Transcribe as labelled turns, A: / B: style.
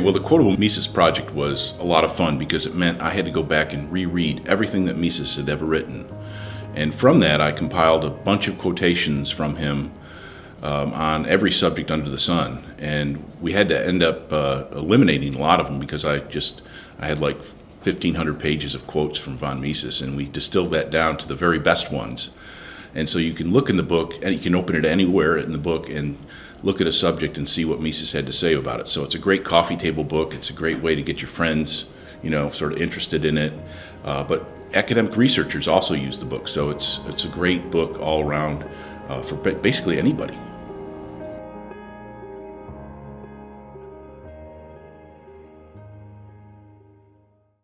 A: Well, the Quotable Mises Project was a lot of fun because it meant I had to go back and reread everything that Mises had ever written. And from that, I compiled a bunch of quotations from him um, on every subject under the sun. And we had to end up uh, eliminating a lot of them because I just, I had like 1,500 pages of quotes from von Mises, and we distilled that down to the very best ones. And so you can look in the book, and you can open it anywhere in the book and look at a subject and see what Mises had to say about it. So it's a great coffee table book. It's a great way to get your friends, you know, sort of interested in it. Uh, but academic researchers also use the book, so it's it's a great book all around uh, for basically anybody.